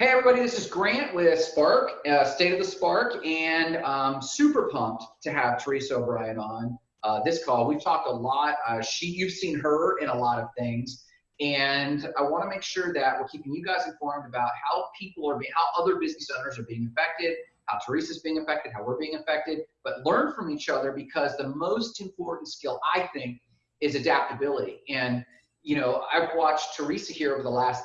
Hey everybody, this is Grant with Spark, uh, State of the Spark, and um, super pumped to have Teresa O'Brien on uh, this call. We've talked a lot. Uh, she, you've seen her in a lot of things, and I want to make sure that we're keeping you guys informed about how people are being, how other business owners are being affected, how Teresa's being affected, how we're being affected, but learn from each other because the most important skill I think is adaptability. And you know, I've watched Teresa here over the last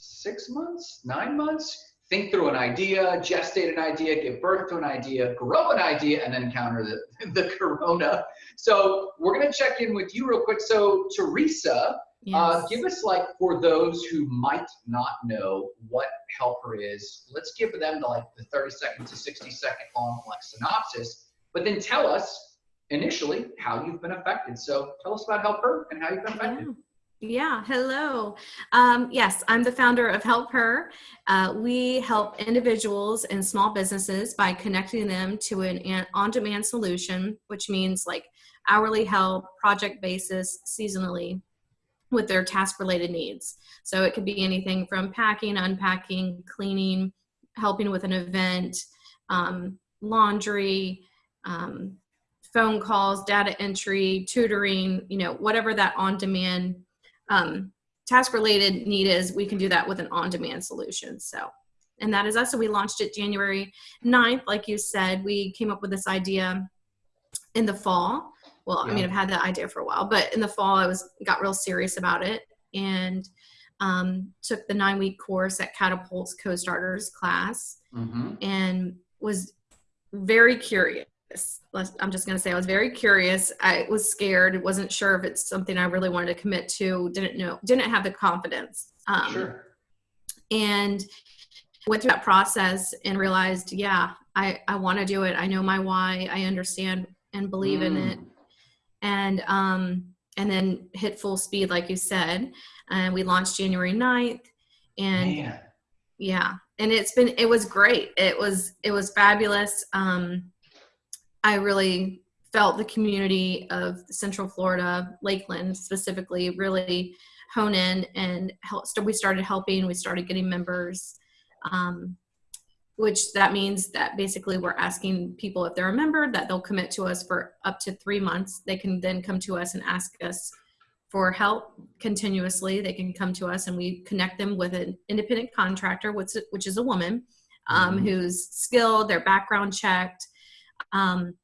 six months, nine months, think through an idea, gestate an idea, give birth to an idea, grow an idea, and then encounter the, the corona. So we're gonna check in with you real quick. So Teresa, uh, yes. uh, give us like for those who might not know what Helper is, let's give them the like the 30 second to 60 second long like synopsis, but then tell us initially how you've been affected. So tell us about Helper and how you've been affected. Yeah. Yeah, hello. Um, yes, I'm the founder of Help Her. Uh, we help individuals and small businesses by connecting them to an on-demand solution, which means like hourly help, project basis, seasonally with their task-related needs. So it could be anything from packing, unpacking, cleaning, helping with an event, um, laundry, um, phone calls, data entry, tutoring, you know, whatever that on-demand um, task related need is, we can do that with an on-demand solution. So, and that is us. So we launched it January 9th. Like you said, we came up with this idea in the fall. Well, yeah. I mean, I've had that idea for a while, but in the fall, I was got real serious about it and um, took the nine week course at Catapult's co-starters class mm-hmm. and was very curious I'm just going to say I was very curious. I was scared. wasn't sure if it's something I really wanted to commit to. Didn't know. Didn't have the confidence. Um, sure. And went through that process and realized, yeah, I I want to do it. I know my why. I understand and believe mm. in it. And um and then hit full speed, like you said. And we launched January 9th. And Man. yeah, and it's been it was great. It was it was fabulous. Um I really felt the community of Central Florida, Lakeland specifically, really hone in and help. So we started helping. We started getting members, um, which that means that basically we're asking people if they're a member that they'll commit to us for up to three months. They can then come to us and ask us for help continuously. They can come to us and we connect them with an independent contractor, which, which is a woman um, mm-hmm. who's skilled, their background checked, um,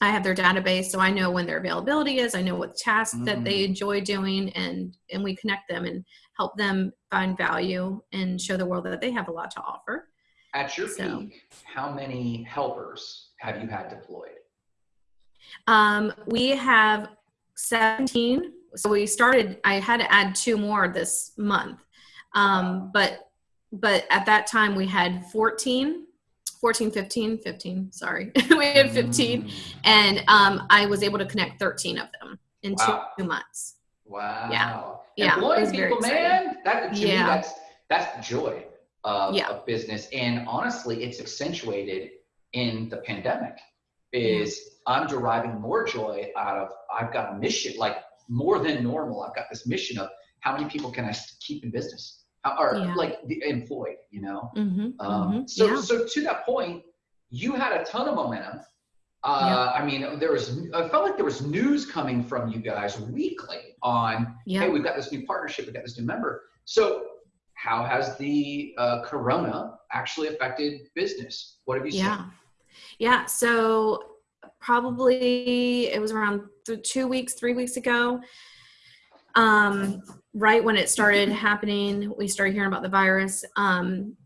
I have their database, so I know when their availability is. I know what tasks mm. that they mm. enjoy doing, and and we connect them and help them find value and show the world that they have a lot to offer. At your so, peak, how many helpers have you had deployed? Um, we have 17. So we started. I had to add two more this month, um, but but at that time we had 14 14 15 15 sorry we had 15 mm. and um, i was able to connect 13 of them in wow. two months wow yeah yeah employing people man that to yeah. me that's that's the joy of, yeah. of business and honestly it's accentuated in the pandemic is yeah. i'm deriving more joy out of i've got a mission like more than normal i've got this mission of how many people can i keep in business or yeah. like the employed, you know. Mm-hmm, um, mm-hmm, so yeah. so to that point, you had a ton of momentum. Uh, yeah. I mean, there was I felt like there was news coming from you guys weekly on hey, we've got this new partnership, we've got this new member. So how has the uh, corona actually affected business? What have you seen? Yeah, yeah. So probably it was around two weeks, three weeks ago um, right when it started happening, we started hearing about the virus. Um,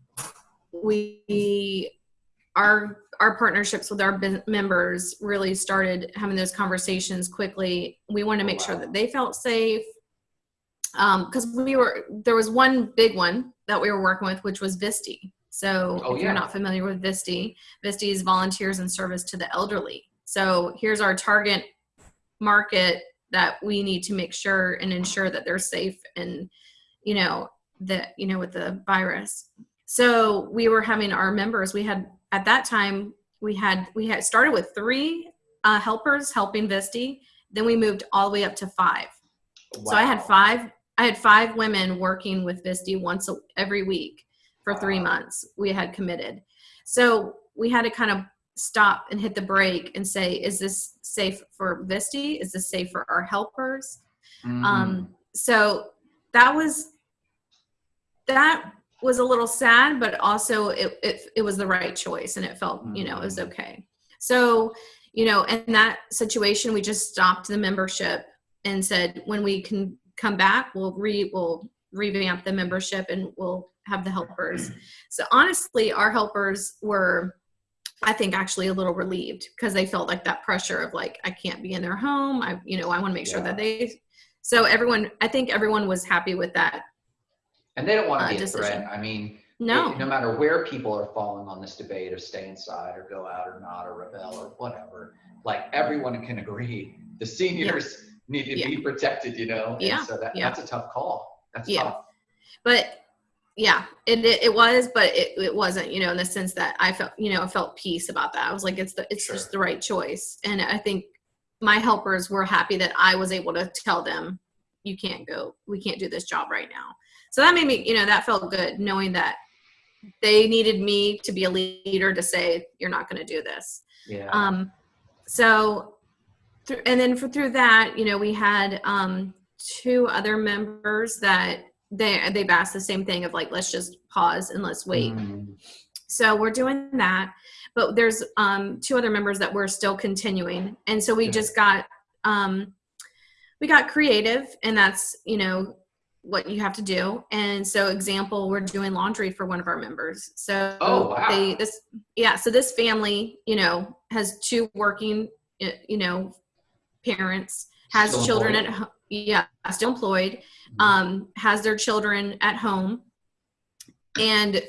we, our, our partnerships with our members really started having those conversations quickly. We wanted to make sure that they felt safe because um, we were there was one big one that we were working with, which was VISTE. So oh, if yeah. you're not familiar with VISTE, VISTE is volunteers in service to the elderly. So here's our target market that we need to make sure and ensure that they're safe and you know that you know with the virus so we were having our members we had at that time we had we had started with three uh, helpers helping VISTE then we moved all the way up to five wow. so i had five i had five women working with VISTE once a, every week for three months. We had committed. So we had to kind of stop and hit the brake and say, is this safe for VISTE? Is this safe for our helpers? Mm. Um, so that was that was a little sad, but also it, it it was the right choice and it felt, you know, it was okay. So, you know, in that situation, we just stopped the membership and said, when we can come back, we'll re we'll revamp the membership and we'll have the helpers. So honestly, our helpers were, I think, actually a little relieved because they felt like that pressure of like, I can't be in their home. I, you know, I want to make sure that they. So everyone, I think everyone was happy with that. And they don't want to uh, be a decision. threat. I mean, No, it- no matter where people are falling on this debate of stay inside or go out or not or rebel or whatever, like everyone can agree the seniors need to be protected, you know? And Yeah, So that, yeah. that's a tough call. That's Yeah. tough. but yeah, it, it it was, but it, it wasn't, you know, in the sense that I felt, you know, felt peace about that. I was like, it's the it's Sure. just the right choice, and I think my helpers were happy that I was able to tell them, you can't go, we can't do this job right now. So that made me, you know, that felt good knowing that they needed me to be a leader to say you're not going to do this. Yeah. Um, so, through, and then for, through that, you know, we had um, two other members that they they've asked the same thing of like, let's just pause and let's wait. Mm. So we're doing that, but there's um, two other members that we're still continuing, and so we Good. just got um, we got creative, and that's you know what you have to do. And so, example, we're doing laundry for one of our members. So Oh, wow. they this yeah, so this family you know has two working you know parents has Still children at home yeah still employed Mhm. um, has their children at home and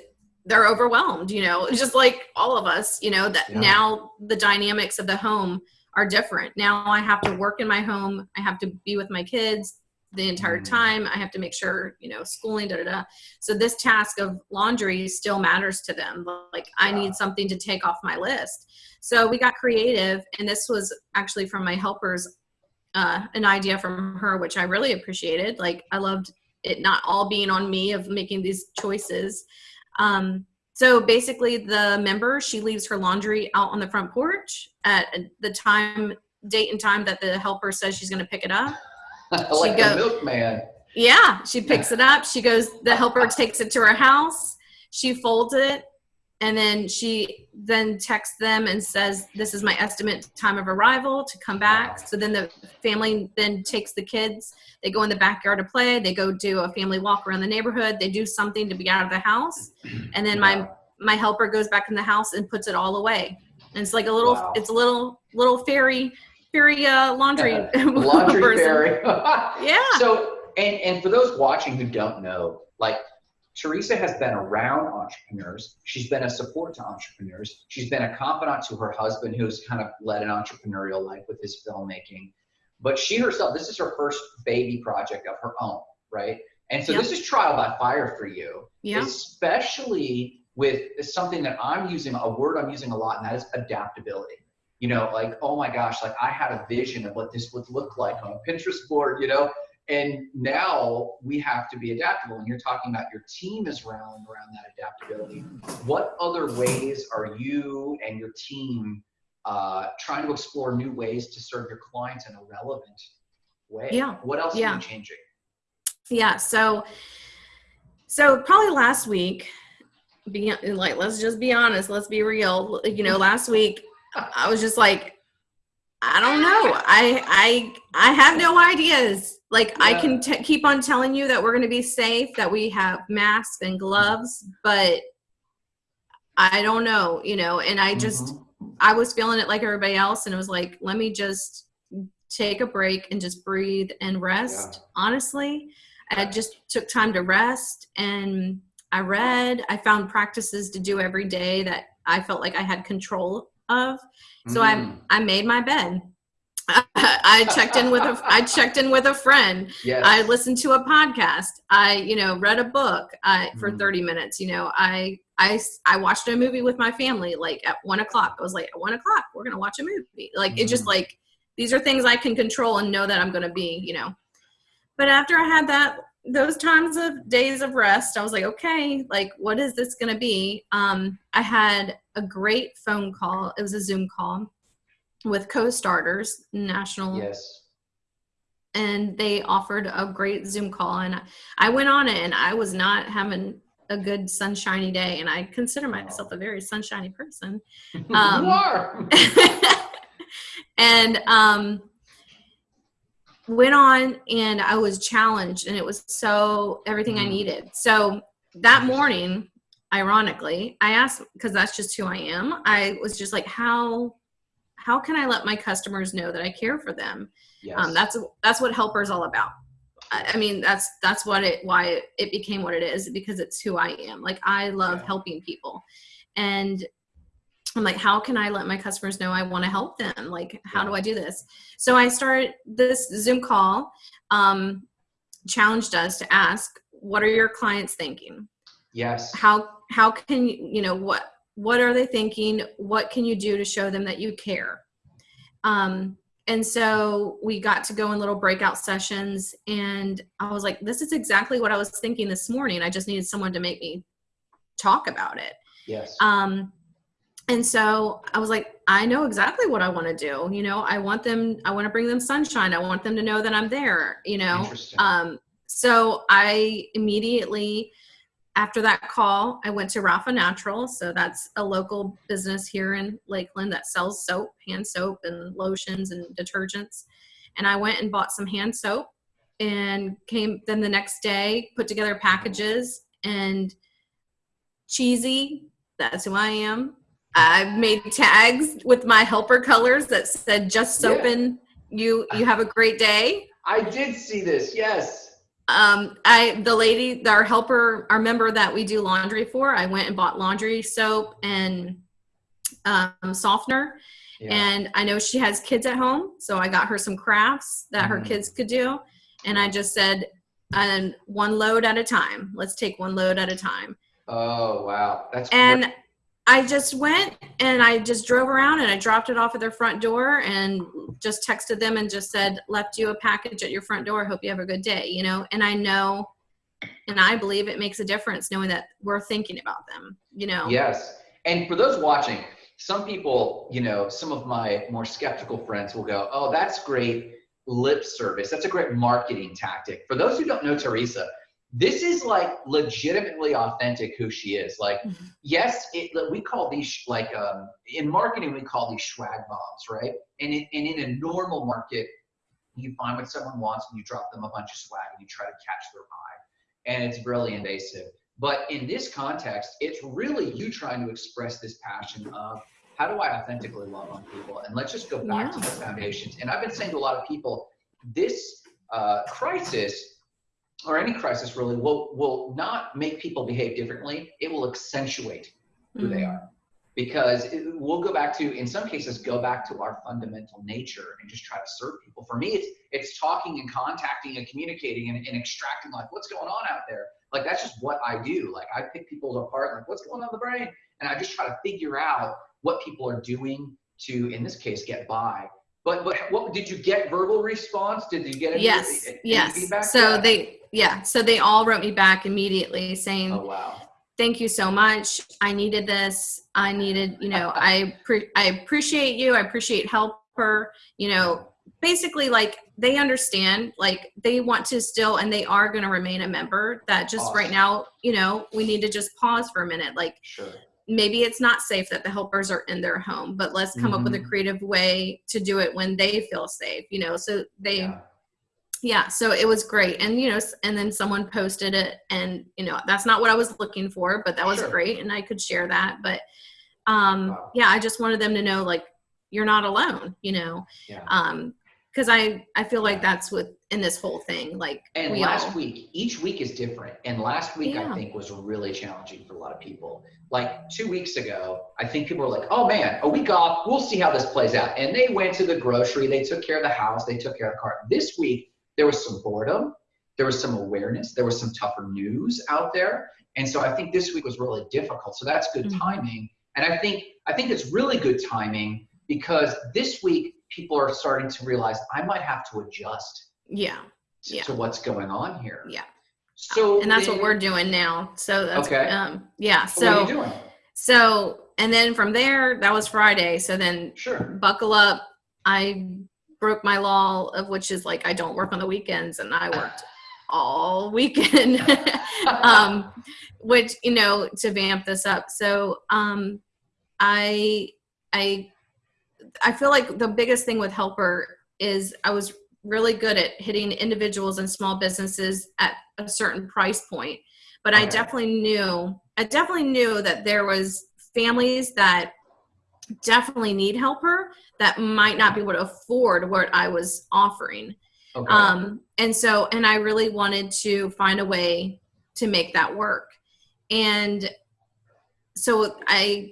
they're overwhelmed you know just like all of us you know that Yeah. now the dynamics of the home are different now i have to work in my home i have to be with my kids the entire Mhm. time i have to make sure you know schooling da da da so this task of laundry still matters to them like i need something to take off my list so we got creative and this was actually from my helpers uh, an idea from her which i really appreciated like i loved it not all being on me of making these choices um, so basically the member she leaves her laundry out on the front porch at the time date and time that the helper says she's going to pick it up like go- the milkman. yeah, she picks it up. She goes, the helper takes it to her house. She folds it. And then she then texts them and says, This is my estimate time of arrival to come back. So then the family then takes the kids. They go in the backyard to play. They go do a family walk around the neighborhood. They do something to be out of the house. And then my my helper goes back in the house and puts it all away. And it's like a little Wow. it's a little little fairy fairy uh, laundry laundry fairy. Yeah. So, and and for those watching who don't know, like Teresa has been around entrepreneurs. She's been a support to entrepreneurs. She's been a confidant to her husband, who's kind of led an entrepreneurial life with his filmmaking. But she herself, this is her first baby project of her own, right? And so Yep. this is trial by fire for you, Yeah. especially with something that I'm using, a word I'm using a lot, and that is adaptability. You know, like, oh my gosh, like I had a vision of what this would look like on a Pinterest board, you know, and now we have to be adaptable. And you're talking about your team is rallying around that adaptability. What other ways are you and your team uh, trying to explore new ways to serve your clients in a relevant way? Yeah. What else Yeah. are you changing? yeah so so probably last week be like let's just be honest let's be real you know last week i was just like i don't know i i i have no ideas like i can t- keep on telling you that we're going to be safe that we have masks and gloves but i don't know you know and i just Mhm. I was feeling it like everybody else, and it was like, let me just take a break and just breathe and rest. Honestly, I just took time to rest and I read. I found practices to do every day that I felt like I had control of. So Mm. I I made my bed. I checked in with a I checked in with a friend. yes. I listened to a podcast. I, you know, read a book I, for Mhm. 30 minutes. You know, I, I, I watched a movie with my family like at one o'clock. I was like, at one o'clock, we're going to watch a movie. Like, it's just Mhm. like, these are things I can control and know that I'm going to be, you know. But after I had that those times of days of rest, I was like, okay, like what is this going to be? Um, I had a great phone call. It was a Zoom call with co-starters, national, Yes. and they offered a great Zoom call, and I went on it, and I was not having a good sunshiny day, and I consider myself a very sunshiny person. Um, you are. and um, went on and I was challenged and it was so everything I Mm. needed. So that morning, ironically, I asked because that's just who I am. I was just like, how how can I let my customers know that I care for them? Yes. Um, that's that's what helper is all about. I, I mean, that's that's what it why it, it became what it is because it's who I am. Like I love Yeah. helping people, and I'm like, how can I let my customers know I want to help them? Like, how do I do this? So I started this Zoom call, um, challenged us to ask, what are your clients thinking? yes. How how can you you know what what are they thinking? What can you do to show them that you care? Um, and so we got to go in little breakout sessions, and I was like, this is exactly what I was thinking this morning. I just needed someone to make me talk about it. Yes. Um, and so I was like, I know exactly what I want to do. You know, I want them, I want to bring them sunshine. I want them to know that I'm there, you know. Um, so I immediately, after that call, I went to Rafa Natural. So that's a local business here in Lakeland that sells soap, hand soap, and lotions and detergents. And I went and bought some hand soap and came then the next day, put together packages and cheesy. That's who I am. I made tags with my helper colors that said "Just Yeah. soaping." You you have a great day. I did see this. Yes. Um, I the lady, our helper, our member that we do laundry for. I went and bought laundry soap and um, softener, Yeah. and I know she has kids at home, so I got her some crafts that her Mhm. kids could do, and I just said, "And one load at a time. Let's take one load at a time." oh wow. That's and great. I just went and I just drove around and I dropped it off at their front door and just texted them and just said, left you a package at your front door. Hope you have a good day, you know? And I know and I believe it makes a difference knowing that we're thinking about them, you know? Yes. And for those watching, some people, you know, some of my more skeptical friends will go, oh, that's great lip service. That's a great marketing tactic. For those who don't know Teresa, this is like legitimately authentic who she is. Like, Mhm. yes, it, we call these like um, in marketing we call these swag bombs, right? And in, and in a normal market, you find what someone wants and you drop them a bunch of swag and you try to catch their eye, and it's really invasive. But in this context, it's really you trying to express this passion of how do I authentically love on people? And let's just go back to the foundations. And I've been saying to a lot of people, this uh, crisis or any crisis really will will not make people behave differently. It will accentuate who they Mhm. are. Because it, we'll go back to in some cases go back to our fundamental nature and just try to serve people. For me it's it's talking and contacting and communicating and, and extracting like what's going on out there? Like that's just what i do. Like i pick people apart like what's going on in the brain? And i just try to figure out what people are doing to in this case get by but but what did you get verbal response did you get any, Yes, any yes. feedback So Yeah. they, yeah, so they all wrote me back immediately saying, oh wow thank you so much. I needed this. I needed, you know, I pre- I appreciate you. I appreciate helper. You know, basically like they understand, like they want to still, and they are going to remain a member. That just right now, you know, we need to just pause for a minute. Like sure maybe it's not safe that the helpers are in their home, but let's come up with a Mhm. creative way to do it when they feel safe. You know, so they yeah. yeah so it was great and you know and then someone posted it and you know that's not what i was looking for but that was Sure. great and i could share that but um Wow. yeah i just wanted them to know like you're not alone you know yeah um because i i feel like that's what in this whole thing like And we last all week, each week is different. And last week, I think, was really challenging for a lot of people. Like two weeks ago, I think people were like, oh man, a week off, we'll see how this plays out. And they went to the grocery, they took care of the house, they took care of the car. This week, there was some boredom, there was some awareness, there was some tougher news out there. And so I think this week was really difficult. So that's good Mhm. timing. And I think I think it's really good timing because this week people are starting to realize I might have to adjust yeah to, Yeah. to what's going on here. Yeah. So and that's what we're doing now. So that's Okay. um yeah. so what are So you doing? so and then from there that was Friday. So then Sure. buckle up. I broke my law of which is like I don't work on the weekends and I worked all weekend. um which you know to vamp this up. So um I I I feel like the biggest thing with helper is I was really good at hitting individuals and small businesses at a certain price point. But I definitely knew I definitely knew that there was families that definitely need helper that might not be able to afford what I was offering. Okay. Um, and so, and I really wanted to find a way to make that work. And so I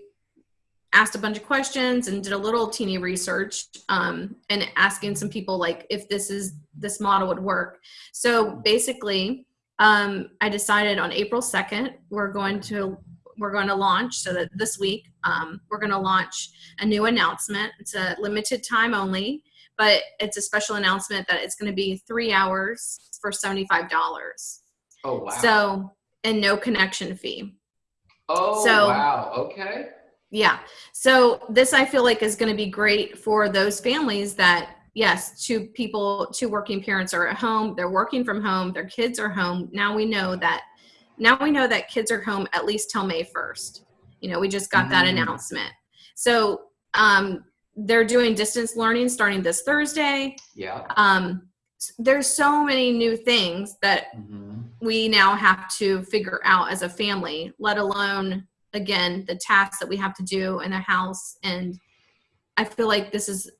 asked a bunch of questions and did a little teeny research um, and asking some people like if this is this model would work. So basically, um, I decided on April 2nd, we're going to we're going to launch so that this week um, we're going to launch a new announcement. It's a limited time only but it's a special announcement that it's going to be three hours for $75. oh wow. So, and no connection fee. oh so- wow. Okay. Yeah. So, this I feel like is going to be great for those families that, yes, two people, two working parents are at home, they're working from home, their kids are home. Now we know that, now we know that kids are home at least till May 1st. You know, we just got that Mm. announcement. So, um, they're doing distance learning starting this Thursday. Yeah. um, there's so many new things that hmm we now have to figure out as a family let alone again the tasks that we have to do in the house and i feel like this is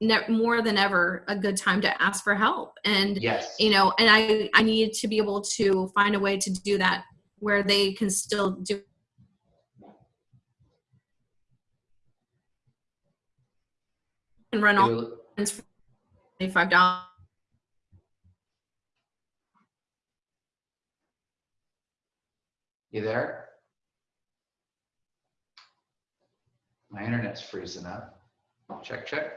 ne- more than ever a good time to ask for help and Yes. you know and i i need to be able to find a way to do that where they can still do and run all You- $25 You there? My internet's freezing up. Check, check.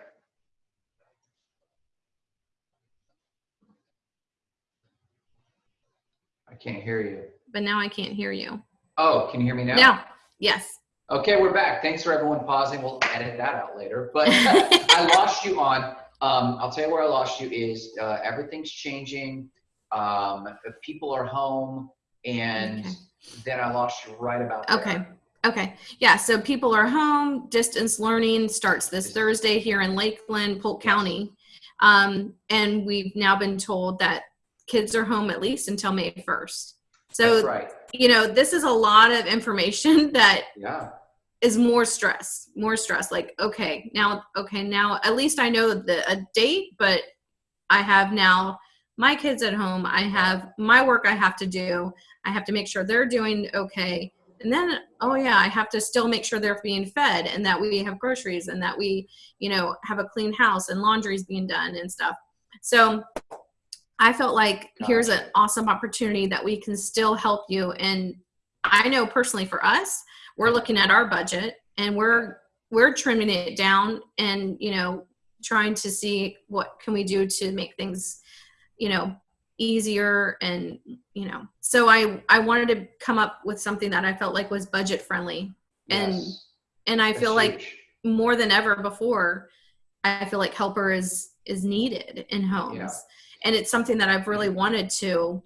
I can't hear you. but now i can't hear you Oh, can you hear me now? now yes Okay, we're back. Thanks for everyone pausing. We'll edit that out later. But I lost you on, um, I'll tell you where I lost you is uh, everything's changing. Um, people are home and Okay. then I lost you right about there. Okay. Yeah. So people are home. Distance learning starts this Thursday here in Lakeland, Polk County. Um, and we've now been told that kids are home at least until May 1st. So, right. you know, this is a lot of information that Yeah. is more stress, more stress. Like, okay, now, okay, now at least I know the a date, but I have now my kids at home. I have my work I have to do. I have to make sure they're doing okay. And then, oh yeah, I have to still make sure they're being fed and that we have groceries and that we, you know, have a clean house and laundry's being done and stuff. So I felt like here's an awesome opportunity that we can still help you. And I know personally for us, we're looking at our budget and we're we're trimming it down and you know trying to see what can we do to make things you know easier and you know so i i wanted to come up with something that i felt like was budget friendly And Yes. and i That's feel like more than ever before i feel like helper is is needed in homes Yeah. and it's something that i've really wanted to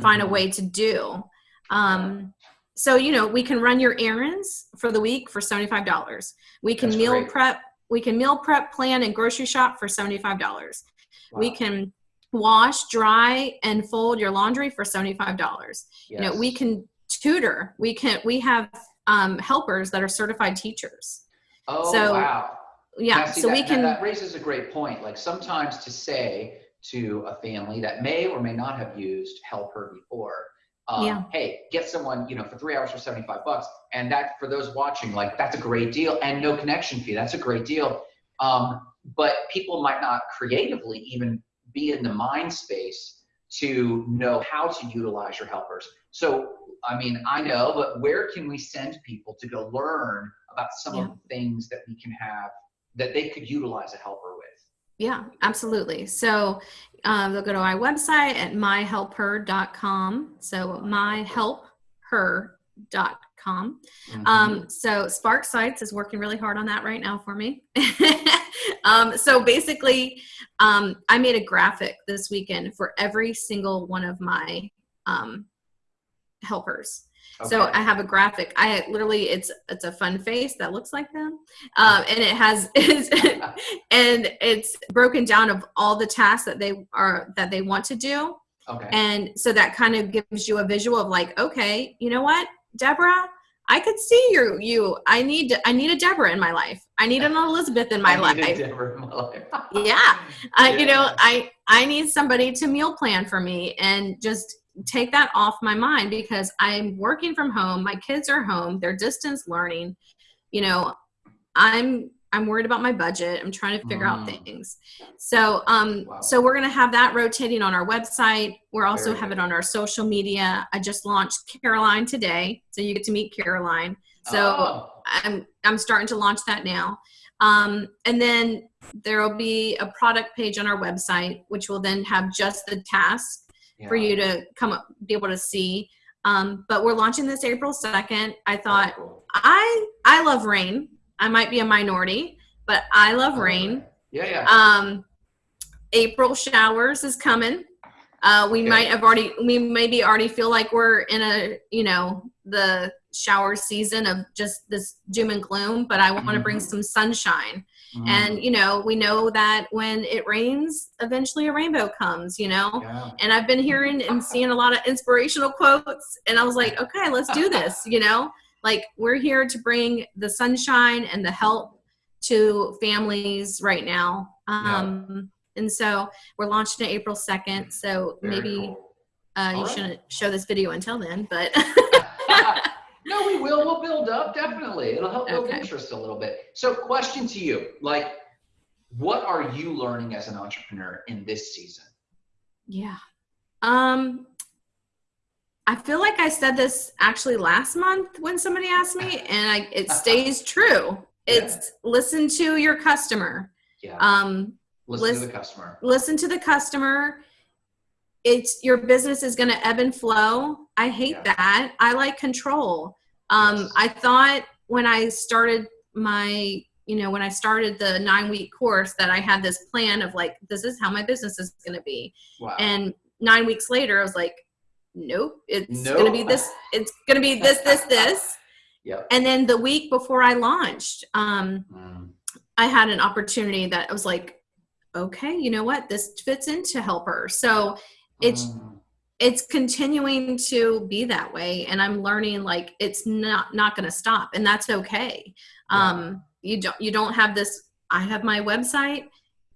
find a Mhm. way to do um so you know we can run your errands for the week for $75 we can That's meal great. prep we can meal prep plan and grocery shop for $75 we can wash dry and fold your laundry for $75 you know we can tutor we can we have um, helpers that are certified teachers Oh, so, wow. yeah Now, see, so that, we can that raises a great point. Like sometimes to say to a family that may or may not have used helper before, um, Yeah. hey, get someone, you know, for three hours for 75 bucks. And that for those watching, like that's a great deal and no connection fee. That's a great deal. Um, but people might not creatively even be in the mind space to know how to utilize your helpers. So, I mean, I know, but where can we send people to go learn about some Yeah. of the things that we can have that they could utilize a helper with? Yeah, absolutely. So um, they'll go to my website at myhelpher.com. So myhelpher.com. Mhm. Um, so Spark Sites is working really hard on that right now for me. um, so basically, um, I made a graphic this weekend for every single one of my um, helpers. So I have a graphic. I literally it's it's a fun face that looks like them, um, and it has it's, and it's broken down of all the tasks that they are that they want to do, okay. and so that kind of gives you a visual of like, okay, you know what, Deborah, I could see you. You, I need I need a Deborah in my life. I need an Elizabeth in my I life. needed Deborah in my life. Yeah, I, you know, I I need somebody to meal plan for me and just take that off my mind because I'm working from home. My kids are home. They're distance learning. You know, I'm I'm worried about my budget. I'm trying to figure out Mm. things. So um Wow. so we're gonna have that rotating on our website. We're also Very have good. it on our social media. I just launched Caroline today, so you get to meet Caroline. So Oh, I'm I'm starting to launch that now. Um, and then there will be a product page on our website, which will then have just the task for you to come up, be able to see. Um, but we're launching this April 2nd. I thought Very cool. I I love rain. I might be a minority, but I love rain. Yeah, yeah. Um, April showers is coming. Uh, we Okay. might have already, we maybe already feel like we're in a, you know, the shower season of just this doom and gloom, but I want to bring some sunshine. Mm. And, you know, we know that when it rains, eventually a rainbow comes, you know? yeah. And I've been hearing and seeing a lot of inspirational quotes, and I was like, okay, let's do this, you know? Like, we're here to bring the sunshine and the help to families right now. Um, And so we're launching it April 2nd. So Very maybe cool. uh, you right. shouldn't show this video until then, but no, we will. We'll build up definitely. It'll help build Okay. interest a little bit. So, question to you: like, what are you learning as an entrepreneur in this season? yeah. Um, I feel like I said this actually last month when somebody asked me, and I, it stays true. It's listen to your customer. Yeah. Um, listen to the customer. listen to the customer. It's your business is going to ebb and flow. I hate Yeah. that. I like control. Um, Yes. I thought when I started my, you know, when I started the nine week course that I had this plan of like, this is how my business is going to be. Wow. And nine weeks later, I was like, nope, it's Nope. going to be this, it's going to be this, this, this. yep. And then the week before I launched, um, Mm. I had an opportunity that I was like, okay, you know what? This fits into helper. So it's Mm. it's continuing to be that way and I'm learning like it's not not gonna stop and that's okay. Um you don't you don't have this I have my website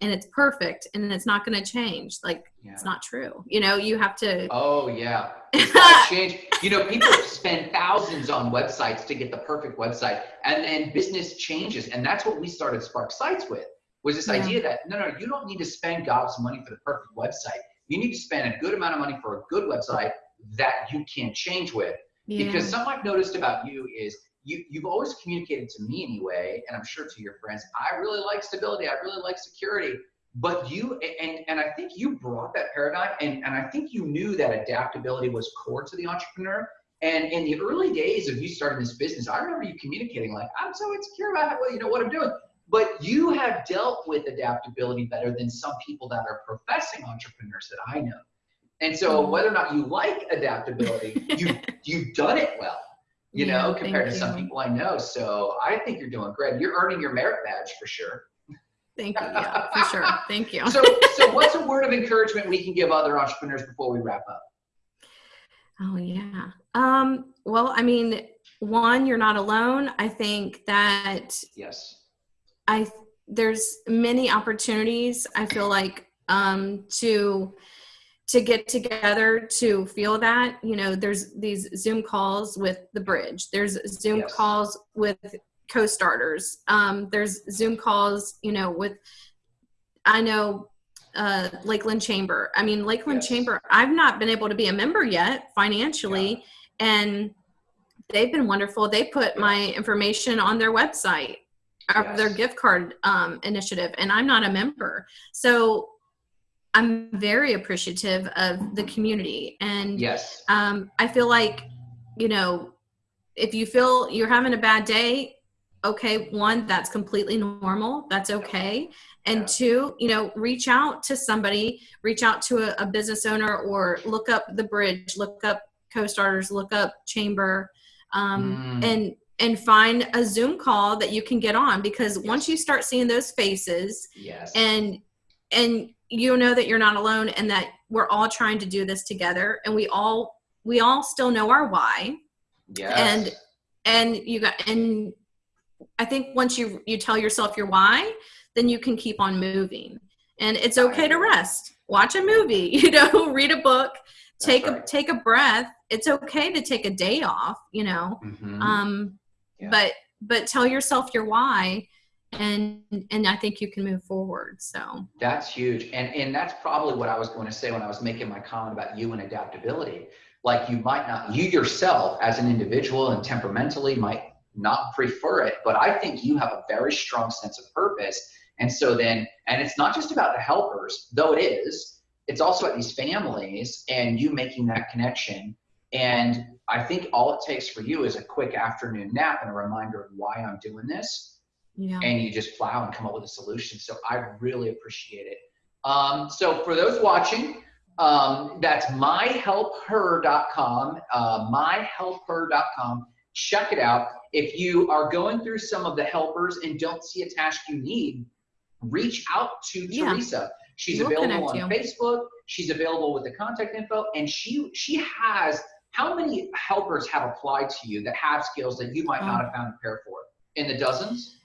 and it's perfect and it's not gonna change. Like yeah. it's not true. You know, you have to Oh yeah. Change. You know, people spend thousands on websites to get the perfect website, and then business changes, and that's what we started Spark Sites with. Was this Yeah. idea that no, no, you don't need to spend gobs of money for the perfect website. You need to spend a good amount of money for a good website that you can change with. yeah. Because something I've noticed about you is you you've always communicated to me anyway, and I'm sure to your friends. I really like stability. I really like security. But you and and I think you brought that paradigm, and and I think you knew that adaptability was core to the entrepreneur. And in the early days of you starting this business, I remember you communicating like, "I'm so insecure about well, you know what I'm doing." But you have dealt with adaptability better than some people that are professing entrepreneurs that I know. And so, Mhm. whether or not you like adaptability, you you've done it well you Yeah, know, compared to some people I know. So I think you're doing great. You're earning your merit badge for sure. Thank you. Yeah, for sure. Thank you. So, so what's a word of encouragement we can give other entrepreneurs before we wrap up? Oh yeah. Um, well, I mean, one, you're not alone. I think that Yes. I there's many opportunities. I feel like um, to to get together to feel that you know there's these Zoom calls with the bridge. There's Zoom Yes. calls with co-starters. Um, there's Zoom calls, you know, with I know uh, Lakeland Chamber. I mean, Lakeland Yes. Chamber. I've not been able to be a member yet financially, and they've been wonderful. They put my information on their website. of their gift card um, initiative, and I'm not a member. So I'm very appreciative of the community, and Yes. um, I feel like, you know, if you feel you're having a bad day, okay, one, that's completely normal. That's okay. And two, you know, reach out to somebody, reach out to a, a business owner or look up the bridge, look up co-starters, look up chamber, um, Mm. and and find a Zoom call that you can get on because once you start seeing those faces Yes. and and you know that you're not alone and that we're all trying to do this together and we all we all still know our why yes. and and you got and i think once you you tell yourself your why then you can keep on moving and it's okay to rest watch a movie you know read a book take a take a breath it's okay to take a day off you know Mhm. um Yeah. but but tell yourself your why and and i think you can move forward so That's huge. And and that's probably what I was going to say when I was making my comment about you and adaptability. Like you might not you yourself as an individual and temperamentally might not prefer it, but I think you have a very strong sense of purpose. And so then and it's not just about the helpers, though it is, it's also at these families and you making that connection. And I think all it takes for you is a quick afternoon nap and a reminder of why I'm doing this yeah and you just plow and come up with a solution. So I really appreciate it. Um, so for those watching, um, that's myhelpher.com, uh, myhelpher.com. Check it out. If you are going through some of the helpers and don't see a task you need, reach out to Yeah. Teresa. She's We'll available on connect Facebook. She's available with the contact info, and she she has. How many helpers have applied to you that have skills that you might not Um, have found a pair for? In the dozens?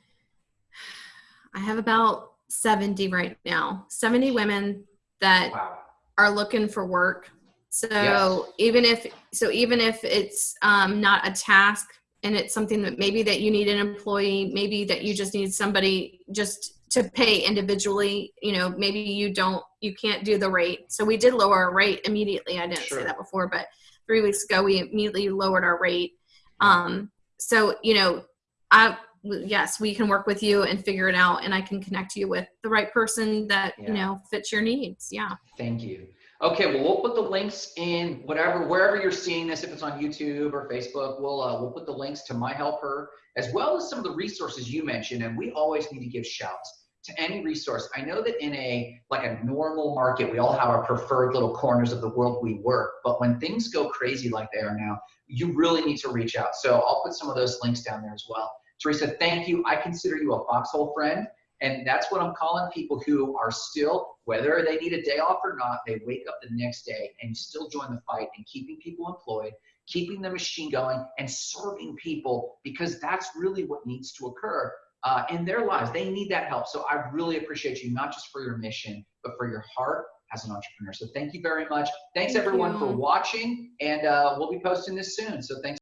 I have about 70 right now 70 women that Wow. are looking for work. So Yes. even if so even if it's um, not a task and it's something that maybe that you need an employee, maybe that you just need somebody just to pay individually, you know, maybe you don't you can't do the rate. So we did lower our rate immediately. I didn't Sure. say that before, but three weeks ago we immediately lowered our rate. Um, so you know, I yes, we can work with you and figure it out, and I can connect you with the right person that Yeah. you know fits your needs. Yeah. Thank you. Okay, well, we'll put the links in whatever, wherever you're seeing this, if it's on YouTube or Facebook, we'll, uh, we'll put the links to My Helper as well as some of the resources you mentioned. And we always need to give shouts to any resource. I know that in a, like a normal market, we all have our preferred little corners of the world we work. But when things go crazy like they are now, you really need to reach out. So I'll put some of those links down there as well. Teresa, thank you. I consider you a foxhole friend. And that's what I'm calling people who are still, whether they need a day off or not, they wake up the next day and still join the fight and keeping people employed, keeping the machine going, and serving people because that's really what needs to occur uh, in their lives. They need that help. So I really appreciate you, not just for your mission, but for your heart as an entrepreneur. So thank you very much. Thanks Thank everyone for watching, and uh, we'll be posting this soon. So thanks.